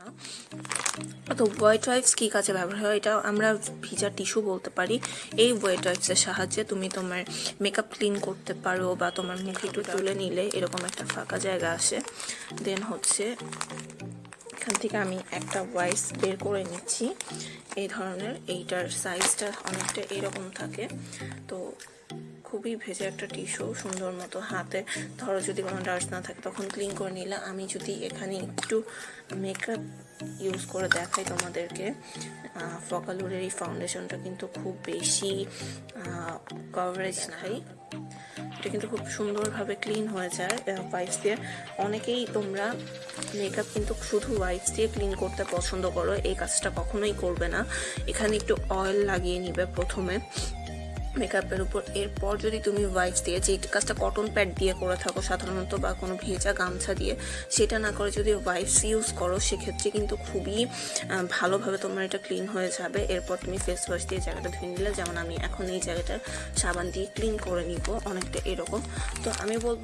না। তো white wipes কী কাজে ব্যবহার হয়? এটা আমরা ভিজা টিস্যু বলতে পারি। এই হোয়াইট ওয়াইপসের সাহায্যে তুমি তোমার মেকআপ ক্লিন করতে পারো বা তোমার মুখ একটু তুলে নিলে এরকম একটা ফাঁকা জায়গা আসে। দেন হচ্ছে এখান থেকে আমি একটা ওয়াইস বের করে নিচ্ছি। এই ধরনের এইটার সাইজটা অনেকটা এরকম থাকে। তো খুবই ভেজে একটা টিস্যু সুন্দর মতো হাতে। ধরো যদি কোনো ডার্স না থাকে, তখন ক্লিন করে নিলে আমি যদি এখানে একটু মেকআপ ইউজ করে দেখাই তোমাদেরকে ফকালুরের এই ফাউন্ডেশনটা কিন্তু খুব বেশি কভারেজ নাই। এটা কিন্তু খুব সুন্দরভাবে ক্লিন হয়ে যায় ওয়াইপস দিয়ে। অনেকেই তোমরা মেকআপ কিন্তু শুধু ওয়াইপস দিয়ে ক্লিন করতে পছন্দ করো, এই কাজটা কখনোই করবে না। এখানে একটু অয়েল লাগিয়ে নিবে প্রথমে। মেকআপের উপর, এরপর যদি তুমি ওয়াইপস দিয়ে, যে কাজটা কটন প্যাড দিয়ে করে থাকো সাধারণত বা কোনো ভেজা গামছা দিয়ে, সেটা না করে যদি ওয়াইপস ইউজ করো, সেক্ষেত্রে কিন্তু খুবই ভালোভাবে তোমার এটা ক্লিন হয়ে যাবে। এরপর তুমি ফেস ওয়াশ দিয়ে জায়গাটা ধুয়ে নিলে। যেমন আমি এখন এই জায়গাটার সাবান দিয়ে ক্লিন করে নিব, অনেকটা এরকম। তো আমি বলব